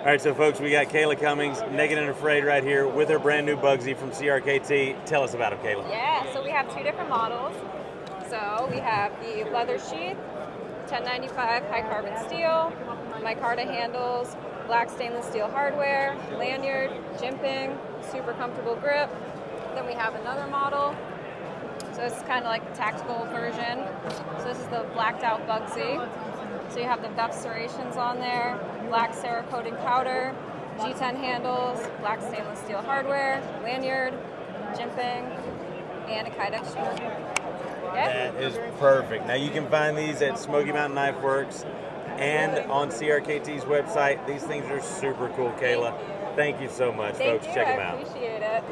All right, so folks, we got Kayla Cummings, Naked and Afraid, right here with her brand new Bugsy from CRKT. Tell us about him, Kayla. Yeah, so we have two different models. So we have the leather sheath, 1095 high carbon steel, micarta handles, black stainless steel hardware, lanyard, jimping, super comfortable grip. Then we have another model. So this is kind of like the tactical version. So this is the blacked out Bugsy. So you have the Veff serrations on there, black Cerakoting powder, G10 handles, black stainless steel hardware, lanyard, jimping, and a Kydex shoe. That is perfect. Now you can find these at Smoky Mountain Knife Works and on CRKT's website. These things are super cool, Kayla. Thank you so much, Thank folks. you. Check I them out. appreciate it.